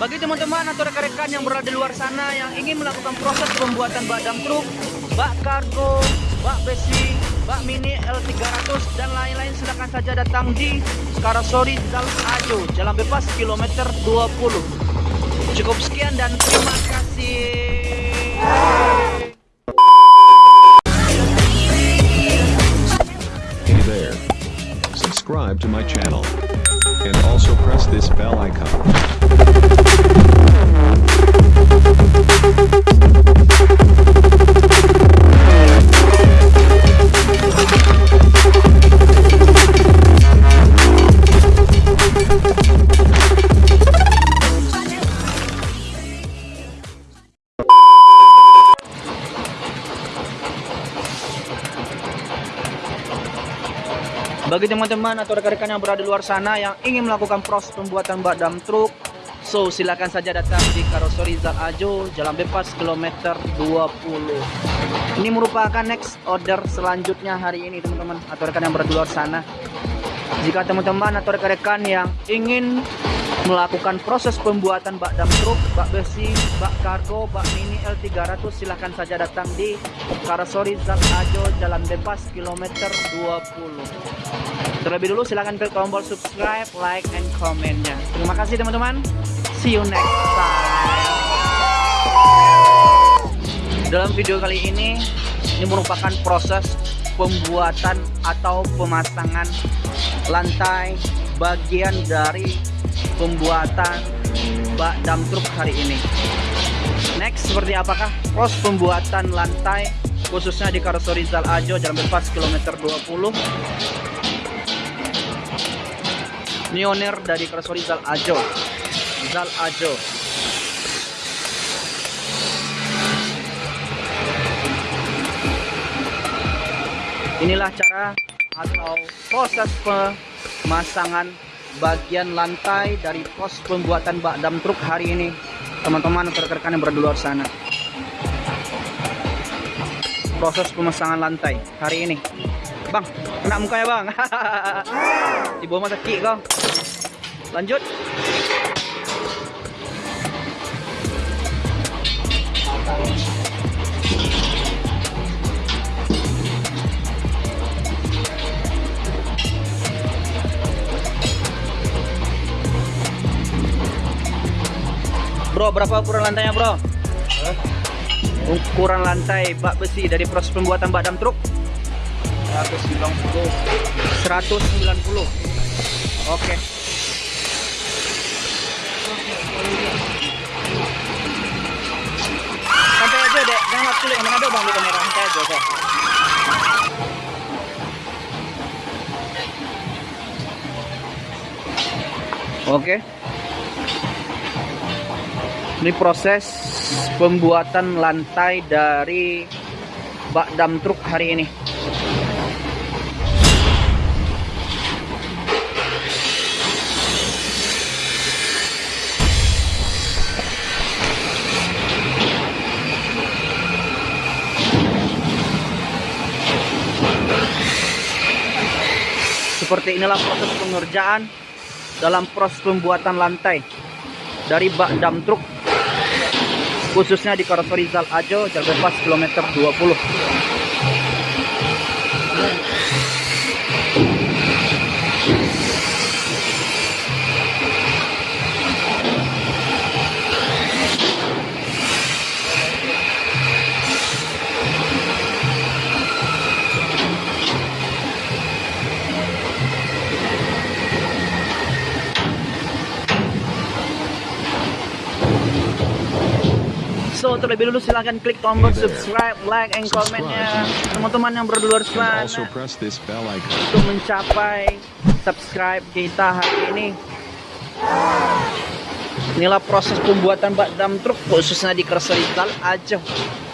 Bagi teman-teman atau rekan-rekan yang berada di luar sana yang ingin melakukan proses pembuatan bak dam truk, bak kargo, bak besi, bak mini L300 dan lain-lain silakan saja datang di Karasori Jalan Ajo, Jalan Bebas kilometer 20. Cukup sekian dan terima kasih. Subscribe to my channel. And also press this bell icon. Bagi teman-teman atau rekan-rekan yang berada di luar sana yang ingin melakukan proses pembuatan bak dam truk, so silakan saja datang di Karoseri Zal Ajo, Jalan Bebas kilometer 20. Ini merupakan next order selanjutnya hari ini teman-teman atau rekan yang luar sana. Jika teman-teman atau rekan-rekan yang ingin melakukan proses pembuatan bak dam truk, bak besi, bak kargo, bak mini L300 silahkan saja datang di Karasori Zat Ajo Jalan Bebas kilometer 20. Terlebih dulu silahkan klik tombol subscribe, like, and komennya. Terima kasih teman-teman. See you next time. Dalam video kali ini, ini merupakan proses pembuatan atau pemasangan lantai bagian dari pembuatan bak dam truk hari ini. Next, seperti apakah proses pembuatan lantai khususnya di Karosori Zal Ajo Jalan Bebas kilometer 20 Pionir dari Karosori Zal Ajo. Zal Ajo. Inilah cara atau proses pemasangan bagian lantai dari pos pembuatan bak dam truk hari ini. Teman-teman rekan-rekan yang berada sana. Proses pemasangan lantai hari ini bang kena muka ya bang. Di bawah masa sakit kau. Lanjut. Bro, berapa ukuran lantainya, Bro? Ukuran lantai bak besi dari proses pembuatan bak dam truk 190 190. Oke. Santai aja, Dek. Jangan ngap kulit mana ada Bang di kamera. Santai aja, oke. Oke. Ini proses pembuatan lantai dari bak dam truk hari ini. Seperti inilah proses pengerjaan dalam proses pembuatan lantai dari bak dam truk khususnya di Karoseri Zal Ajo Jalan Bebas kilometer 20 terlebih dulu silahkan klik tombol Hey there. subscribe, like, and komennya teman-teman yang also sana untuk mencapai subscribe kita hari ini. Inilah proses pembuatan bak dam truk khususnya di Kerseri Zal aja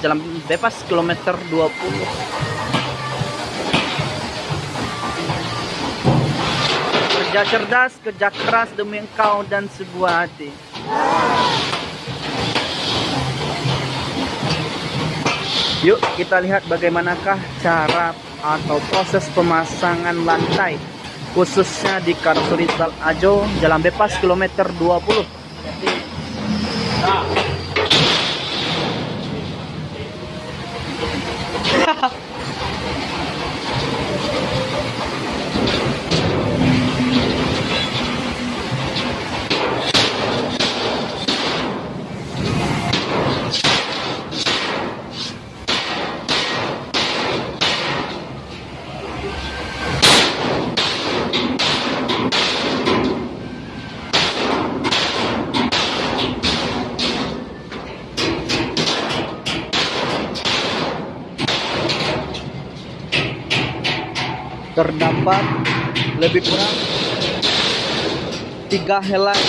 Jalan bebas kilometer 20 Kerja cerdas, kerja keras demi engkau dan sebuah hati Yuk kita lihat bagaimanakah cara atau proses pemasangan lantai khususnya di Karsurizal Ajo Jalan Bebas kilometer 20 terdapat lebih kurang tiga helai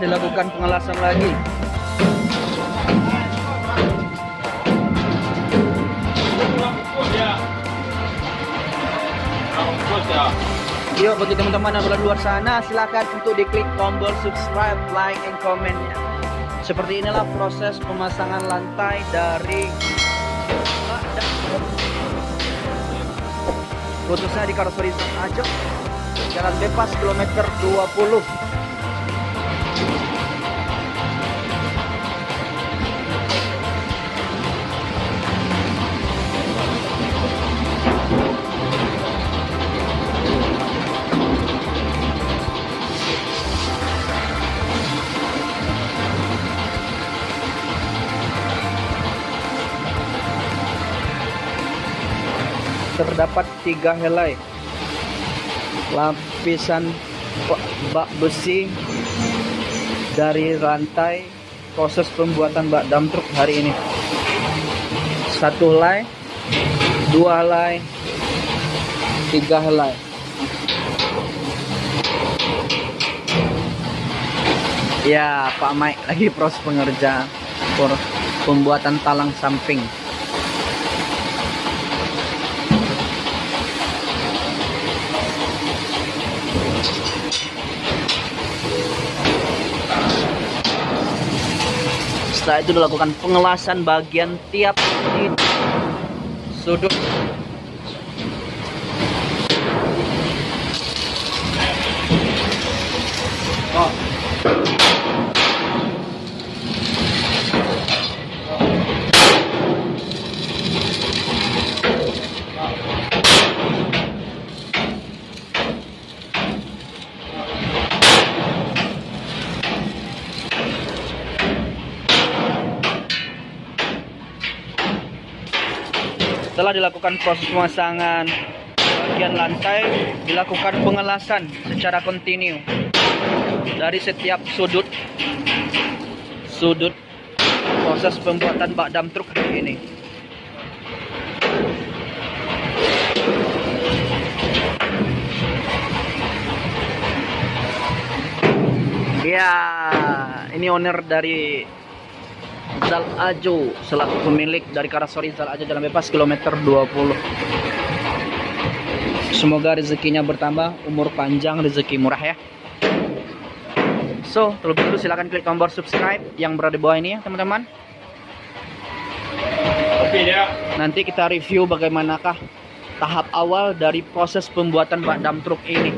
Dilakukan pengelasan lagi. Yuk bagi teman-teman yang berada luar sana silakan untuk diklik tombol subscribe, like, and comment -nya. Seperti inilah proses pemasangan lantai dari khususnya di karoseri Ajo Jalan Bebas kilometer 20 tiga helai. Lapisan bak besi dari rantai proses pembuatan bak dam truk hari ini. Satu helai dua helai tiga helai. Ya Pak Mike lagi proses pengerjaan pembuatan talang samping Setelah itu dilakukan pengelasan bagian tiap sudut Setelah dilakukan proses pemasangan bagian lantai, dilakukan pengelasan secara kontinu dari setiap sudut sudut proses pembuatan bak dam truk ini. Ya, ini owner dari Zal Ajo selaku pemilik dari Karasori Zal Ajo Jalan Bebas kilometer 20. Semoga rezekinya bertambah, umur panjang, rezeki murah ya. So, terlebih dahulu silahkan klik tombol subscribe yang berada di bawah ini ya teman-teman. Nanti kita review bagaimanakah tahap awal dari proses pembuatan bak dam truk ini.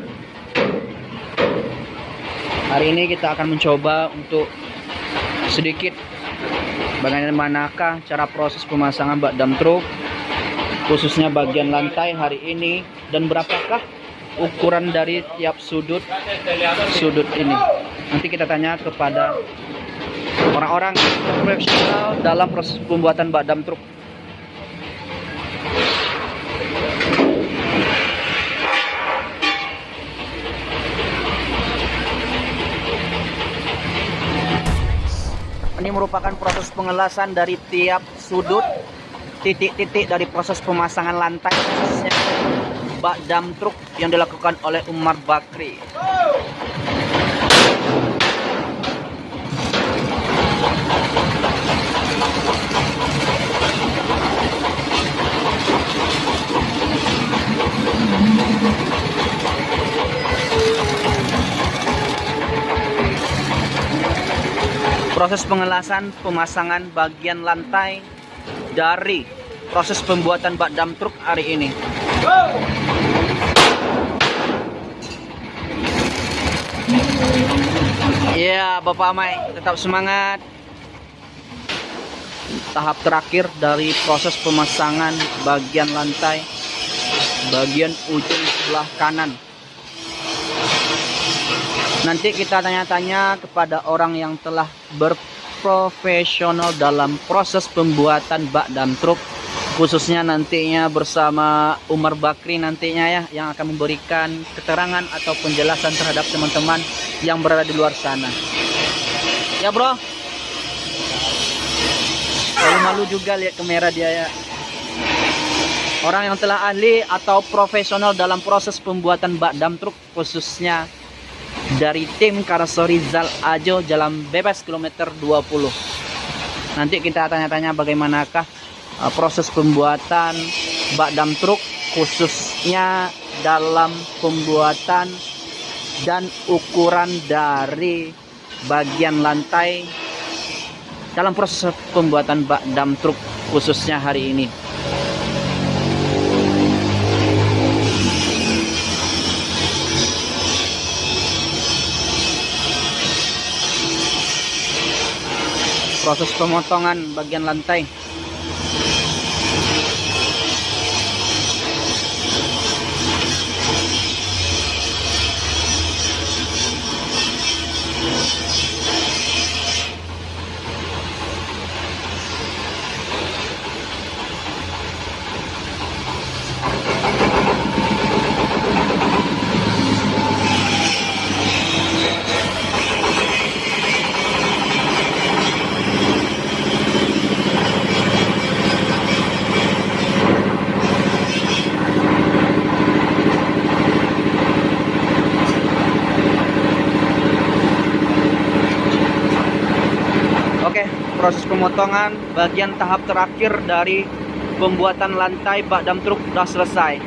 Hari ini kita akan mencoba untuk sedikit bagaimanakah cara proses pemasangan bak dam truk? Khususnya bagian lantai hari ini. Dan berapakah ukuran dari tiap sudut sudut ini? Nanti kita tanya kepada orang-orang profesional dalam proses pembuatan bak dam truk ini merupakan proses pengelasan dari tiap sudut titik-titik dari proses pemasangan lantai bak dam truk yang dilakukan oleh Umar Bakri. Proses pengelasan pemasangan bagian lantai dari proses pembuatan bak dam truk hari ini. Ya, Bapak Amai, tetap semangat. Tahap terakhir dari proses pemasangan bagian lantai bagian ujung sebelah kanan. Nanti kita tanya-tanya kepada orang yang telah berprofesional dalam proses pembuatan bak dam truk khususnya nantinya bersama Umar Bakri nantinya ya yang akan memberikan keterangan atau penjelasan terhadap teman-teman yang berada di luar sana. Ya bro. Malu-malu juga lihat kamera dia ya. Orang yang telah ahli atau profesional dalam proses pembuatan bak dam truk khususnya dari tim Karoseri Zal Ajo Jalan Bebas kilometer 20. Nanti kita tanya-tanya bagaimanakah uh, proses pembuatan bak dam truk khususnya dalam pembuatan dan ukuran dari bagian lantai dalam proses pembuatan bak dam truk khususnya hari ini. Proses pemotongan bagian lantai. Proses pemotongan bagian tahap terakhir dari pembuatan lantai bak dam truk sudah selesai.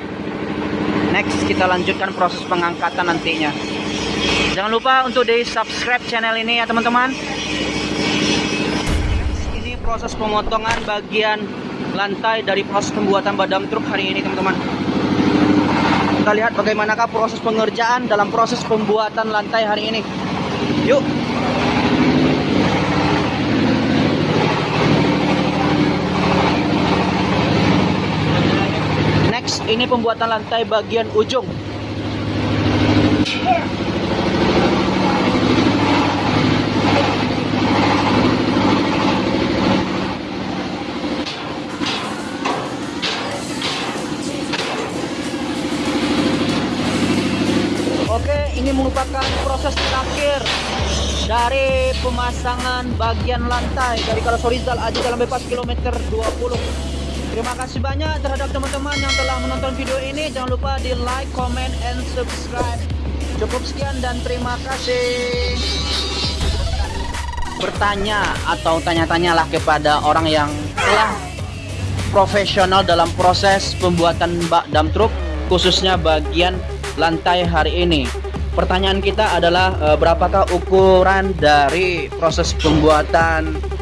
Next kita lanjutkan proses pengangkatan nantinya. Jangan lupa untuk di subscribe channel ini ya teman-teman. Ini proses pemotongan bagian lantai dari proses pembuatan bak dam truk hari ini teman-teman. Kita lihat bagaimanakah proses pengerjaan dalam proses pembuatan lantai hari ini. Yuk. Ini pembuatan lantai bagian ujung. Oke, ini merupakan proses terakhir dari pemasangan bagian lantai dari Karasorizal Aji Jalan Bebas kilometer 20. Terima kasih banyak terhadap teman-teman yang telah menonton video ini. Jangan lupa di like, comment, and subscribe. Cukup sekian dan terima kasih. Bertanya atau tanya-tanyalah kepada orang yang telah profesional dalam proses pembuatan bak dam truk khususnya bagian lantai hari ini. Pertanyaan kita adalah e, berapakah ukuran dari proses pembuatan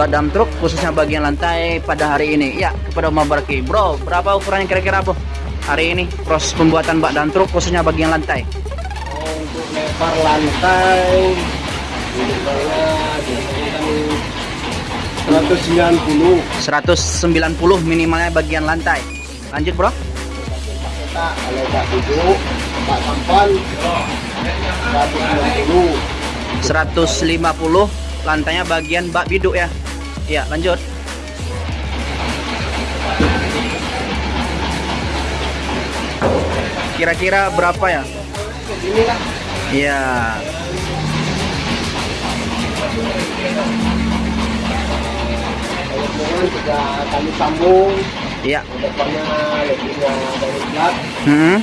badam truk khususnya bagian lantai pada hari ini. Ya kepada Umar Barki. Bro berapa ukurannya kira-kira bro hari ini proses pembuatan bak dan truk khususnya bagian lantai. Untuk lebar lantai biasanya kan 190 190 minimalnya bagian lantai. Lanjut bro. kalau tak duduk tak sampan 190 150 lantainya bagian bak biduk ya ya lanjut kira-kira berapa ya ini lah ya kemudian juga kami sambung Iya. Depannya lebihnya dari plat. Hmm.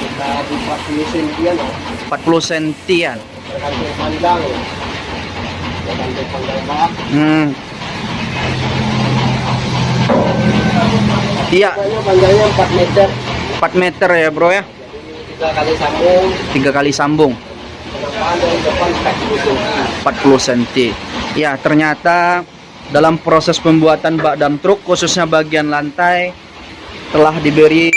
Kita buka mesin dia no. 40 sentian. Tergantung panjang. Hmm. Iya, panjangnya 4 meter. 4 meter ya, Bro ya. Tiga kali sambung. Tiga kali sambung. Penampakan dari depan 40 cm. 40 cm. Ya, ternyata dalam proses pembuatan bak dam truk khususnya bagian lantai telah diberi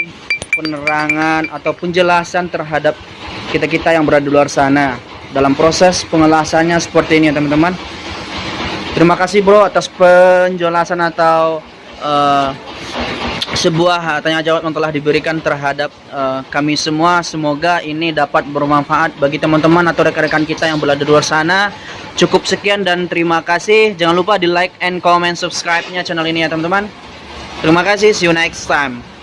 penerangan atau penjelasan terhadap kita-kita yang berada di luar sana. Dalam proses pengelasannya seperti ini ya, teman-teman. Terima kasih, Bro, atas penjelasan atau eh, sebuah tanya jawab yang telah diberikan terhadap eh, kami semua. Semoga ini dapat bermanfaat bagi teman-teman atau rekan-rekan kita yang berada di luar sana. Cukup sekian dan terima kasih. Jangan lupa di like and comment subscribe-nya channel ini ya teman-teman. Terima kasih. See you next time.